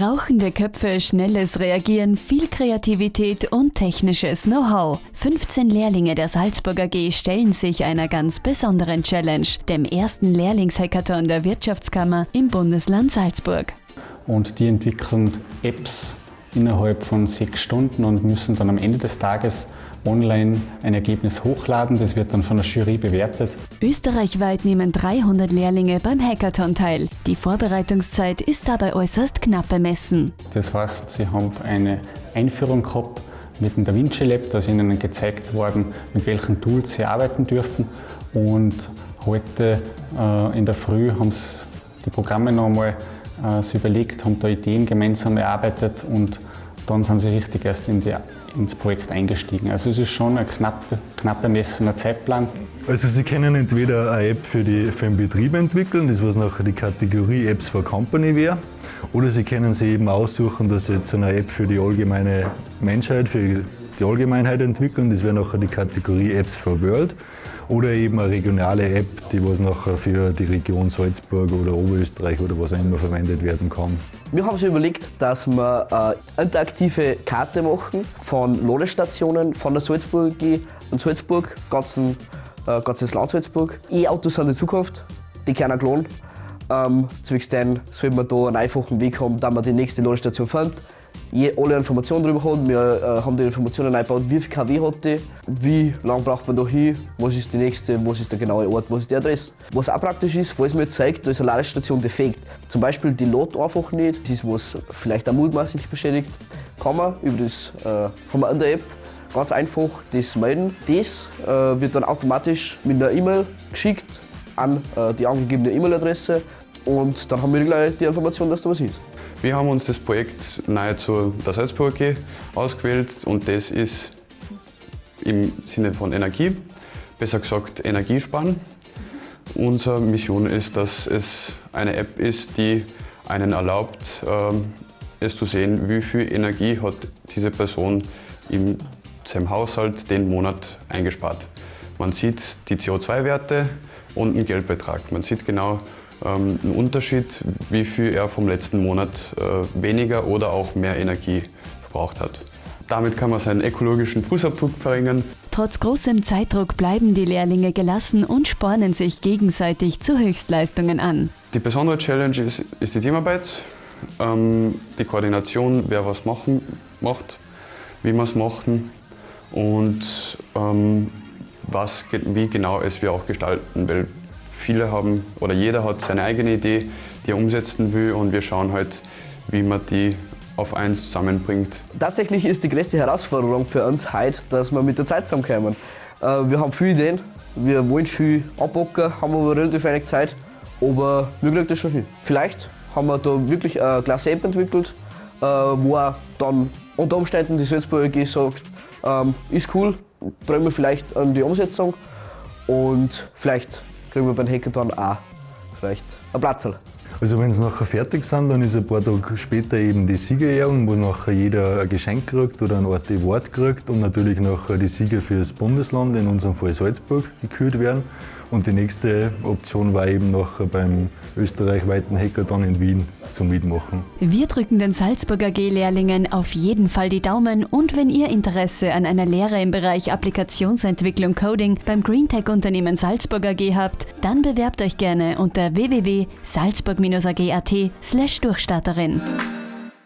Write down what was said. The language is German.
Rauchende Köpfe, schnelles Reagieren, viel Kreativität und technisches Know-how. 15 Lehrlinge der Salzburger AG stellen sich einer ganz besonderen Challenge, dem ersten Lehrlingshackathon der Wirtschaftskammer im Bundesland Salzburg. Und die entwickeln Apps innerhalb von sechs Stunden und müssen dann am Ende des Tages online ein Ergebnis hochladen. Das wird dann von der Jury bewertet. Österreichweit nehmen 300 Lehrlinge beim Hackathon teil. Die Vorbereitungszeit ist dabei äußerst knapp bemessen. Das heißt, sie haben eine Einführung gehabt mit dem DaVinci Lab, da ist ihnen gezeigt worden, mit welchen Tools sie arbeiten dürfen. Und heute äh, in der Früh haben sie die Programme noch einmal äh, überlegt, haben da Ideen gemeinsam erarbeitet und dann sind sie richtig erst in die, ins Projekt eingestiegen. Also es ist schon ein knapp, knapp bemessener Zeitplan. Also Sie können entweder eine App für, die, für den Betrieb entwickeln, das was nachher die Kategorie Apps for Company wäre, oder Sie können sich eben aussuchen, dass Sie jetzt eine App für die allgemeine Menschheit, für die Allgemeinheit entwickeln, das wäre nachher die Kategorie Apps for World oder eben eine regionale App, die was nachher für die Region Salzburg oder Oberösterreich oder was auch immer verwendet werden kann. Wir haben uns überlegt, dass wir eine interaktive Karte machen von Ladestationen von der Salzburg und Salzburg, ganzen, äh, ganzes Land Salzburg. E-Autos sind die Zukunft, die können geladen. Ähm, zwecks denen soll man da einen einfachen Weg haben, da man die nächste Ladestation findet alle Informationen darüber hat. Wir äh, haben die Informationen eingebaut, wie viel kW hat die, wie lange braucht man da hin, was ist die nächste, was ist der genaue Ort, was ist die Adresse. Was auch praktisch ist, falls mir zeigt, da ist eine Ladestation defekt, zum Beispiel die lädt einfach nicht, das ist was vielleicht auch mutmaßlich beschädigt, kann man über das, äh, der App ganz einfach das melden. Das äh, wird dann automatisch mit einer E-Mail geschickt an äh, die angegebene E-Mail-Adresse und dann haben wir gleich die Information, dass da was ist. Wir haben uns das Projekt nahezu der Salzburg AG ausgewählt und das ist im Sinne von Energie, besser gesagt Energiesparen. Unsere Mission ist, dass es eine App ist, die einen erlaubt, ähm, es zu sehen, wie viel Energie hat diese Person in seinem Haushalt den Monat eingespart. Man sieht die CO2-Werte und einen Geldbetrag. Man sieht genau, ähm, ein Unterschied, wie viel er vom letzten Monat äh, weniger oder auch mehr Energie verbraucht hat. Damit kann man seinen ökologischen Fußabdruck verringern. Trotz großem Zeitdruck bleiben die Lehrlinge gelassen und spornen sich gegenseitig zu Höchstleistungen an. Die besondere Challenge ist, ist die Teamarbeit, ähm, die Koordination, wer was machen, macht, wie man es machen und ähm, was, wie genau es wir auch gestalten. Weil Viele haben oder jeder hat seine eigene Idee, die er umsetzen will und wir schauen halt, wie man die auf eins zusammenbringt. Tatsächlich ist die größte Herausforderung für uns heute, dass wir mit der Zeit zusammenkommen. Äh, wir haben viele Ideen, wir wollen viel abbocken, haben aber relativ wenig Zeit, aber wir kriegen das schon hin. Vielleicht haben wir da wirklich eine klasse App entwickelt, äh, wo dann unter Umständen die Salzburger AG sagt, ähm, ist cool, bringen wir vielleicht an die Umsetzung und vielleicht kriegen wir beim Hackathon auch vielleicht ein Platzl. Also wenn sie nachher fertig sind, dann ist ein paar Tage später eben die Siegerehrung, wo nachher jeder ein Geschenk kriegt oder ein Art Award kriegt und natürlich nachher die Sieger für das Bundesland, in unserem Fall Salzburg, gekürt werden. Und die nächste Option war eben noch beim österreichweiten Hackathon in Wien zum Mitmachen. Wir drücken den Salzburger G-Lehrlingen auf jeden Fall die Daumen und wenn ihr Interesse an einer Lehre im Bereich Applikationsentwicklung Coding beim Greentech-Unternehmen Salzburger G habt, dann bewerbt euch gerne unter www.salzburg-ag.at slash Durchstarterin.